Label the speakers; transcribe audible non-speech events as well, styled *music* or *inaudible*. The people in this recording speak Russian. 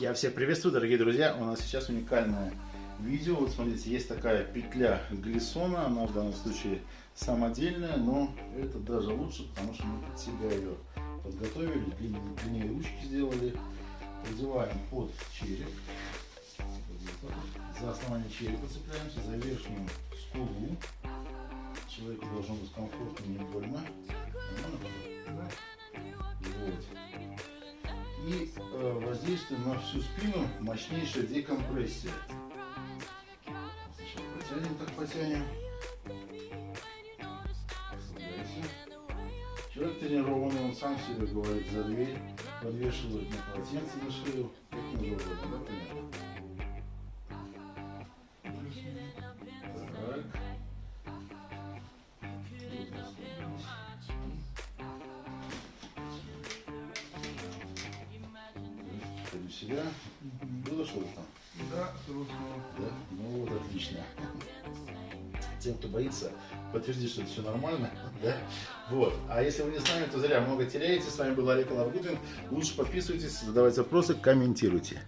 Speaker 1: Я всех приветствую, дорогие друзья. У нас сейчас уникальное видео. Вот смотрите, есть такая петля глиссона. Она в данном случае самодельная, но это даже лучше, потому что мы под себя ее подготовили, длиннее ручки сделали. Продеваем под череп. За основание черепа цепляемся, за верхнюю скулу. Человеку должно быть комфортно, И э, воздействуем на всю спину мощнейшая декомпрессия. Сначала потянем, так потянем. Расслабляйся. Человек тренированный, он сам себе говорит за дверь, подвешивает на полотенце на шею. Как не угодно, да, понятно? В себя. Было там?
Speaker 2: Да, взрослого.
Speaker 1: Да? Ну вот, отлично. Тем, кто боится, подтвердить, что это все нормально. *laughs* Да? Вот. А если вы не с нами, то зря много теряете. С вами был Олег Лавгудин. Лучше подписывайтесь, задавайте вопросы, комментируйте.